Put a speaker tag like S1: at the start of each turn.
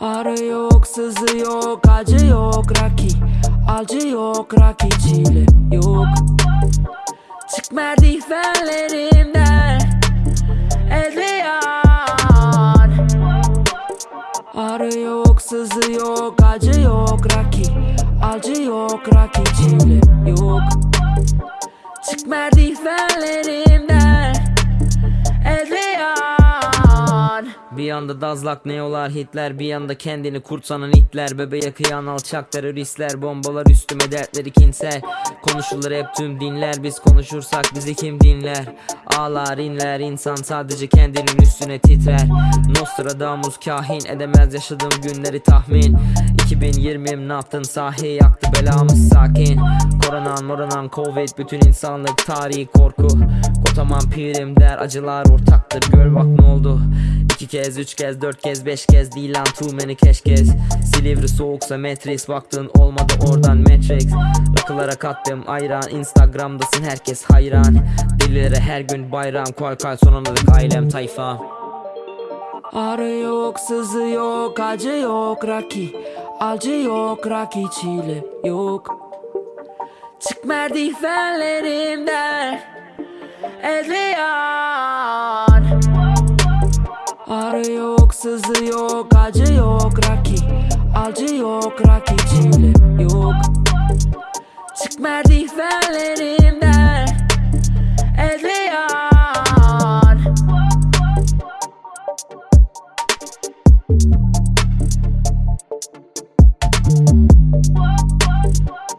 S1: Arı yok, sızı yok, acı yok,
S2: raki. Acı yok, raki, çile yok. Çık merdivenlerimden Ezliyan Arı yok, sızı yok, acı yok, raki Acı yok, raki, çile yok. Çık merdivenlerimden Bir yanda dazlak neolar hitler Bir yanda kendini kurt sanan itler. Bebeğe kıyan alçak teröristler Bombalar üstüme dertleri kinsel Konuşulur hep tüm dinler Biz konuşursak bizi kim dinler? Ağlar inler insan sadece kendinin üstüne titrer. Nostradamus kahin edemez yaşadığım günleri tahmin. 2020 ne yaptın? Sahi yaktı belamız sakin. Koronan moronan covid bütün insanlık tarihi korku Kotaman pirim der acılar ortaktır. Gör bak ne oldu? İki kez, üç kez, dört kez, beş kez değil lan too many keşkez. Silivri soğuksa Matrix baktın olmadı oradan Matrix. Rakılara kattım ayran. Instagram'dasın herkes hayran. Delilere her gün bayram Koy koy sonunda ailem tayfa. Arı yok, sızı yok, acı yok, raki. Acı yok, raki, çile yok. Çık merdivenlerimden es Leon Arı yok, sızı yok, acı yok Raki. Alcı yok, Raki çile yok. Çık merdivenlerimden Es Leon What, what, what?